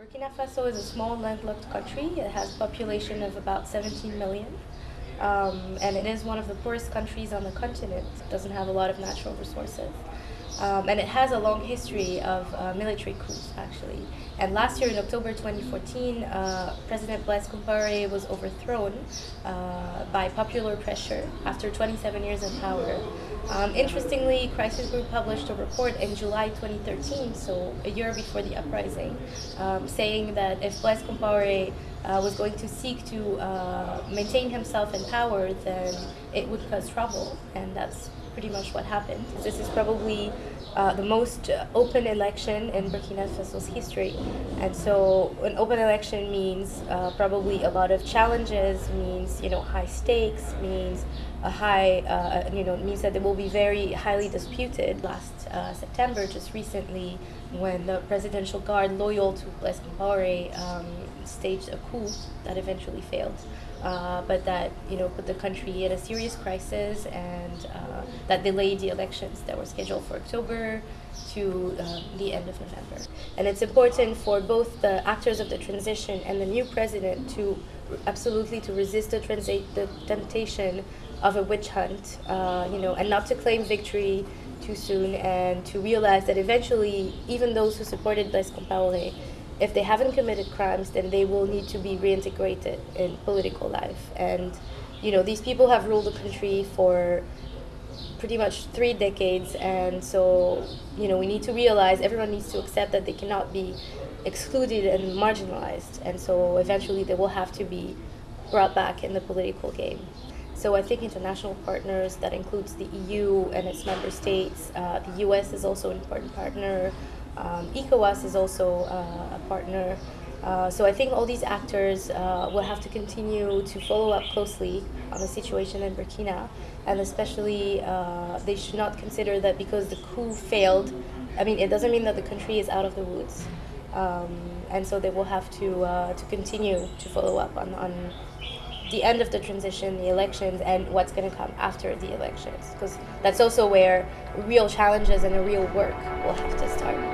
Burkina Faso is a small landlocked country. It has a population of about 17 million. Um, and it is one of the poorest countries on the continent. It doesn't have a lot of natural resources. Um, and it has a long history of uh, military coups, actually. And last year, in October 2014, uh, President Blaise Compaoré was overthrown uh, by popular pressure after 27 years in power. Um, interestingly, Crisis Group published a report in July 2013, so a year before the uprising, um, saying that if Blaise Compaoré uh, was going to seek to uh, maintain himself in power, then it would cause trouble, and that's pretty much what happened. This is probably uh, the most open election in Burkina Faso's history, and so an open election means uh, probably a lot of challenges, means you know high stakes, means a high, uh, you know, means that they will be very highly disputed. Last uh, September, just recently, when the presidential guard loyal to Blaise Compaoré um, staged a coup that eventually failed, uh, but that you know put the country in a serious crisis and uh, that delayed the elections that were scheduled for October to um, the end of November. And it's important for both the actors of the transition and the new president to absolutely to resist the, the temptation of a witch hunt, uh, you know, and not to claim victory too soon, and to realize that eventually, even those who supported Blaise Compaoré, if they haven't committed crimes, then they will need to be reintegrated in political life. And, you know, these people have ruled the country for pretty much three decades, and so, you know, we need to realize everyone needs to accept that they cannot be excluded and marginalized, and so eventually they will have to be brought back in the political game. So I think international partners, that includes the EU and its member states, uh, the US is also an important partner, um, ECOWAS is also uh, a partner. Uh, so I think all these actors uh, will have to continue to follow up closely on the situation in Burkina, and especially uh, they should not consider that because the coup failed, I mean, it doesn't mean that the country is out of the woods. Um, and so they will have to, uh, to continue to follow up on, on the end of the transition, the elections, and what's going to come after the elections. Because that's also where real challenges and real work will have to start.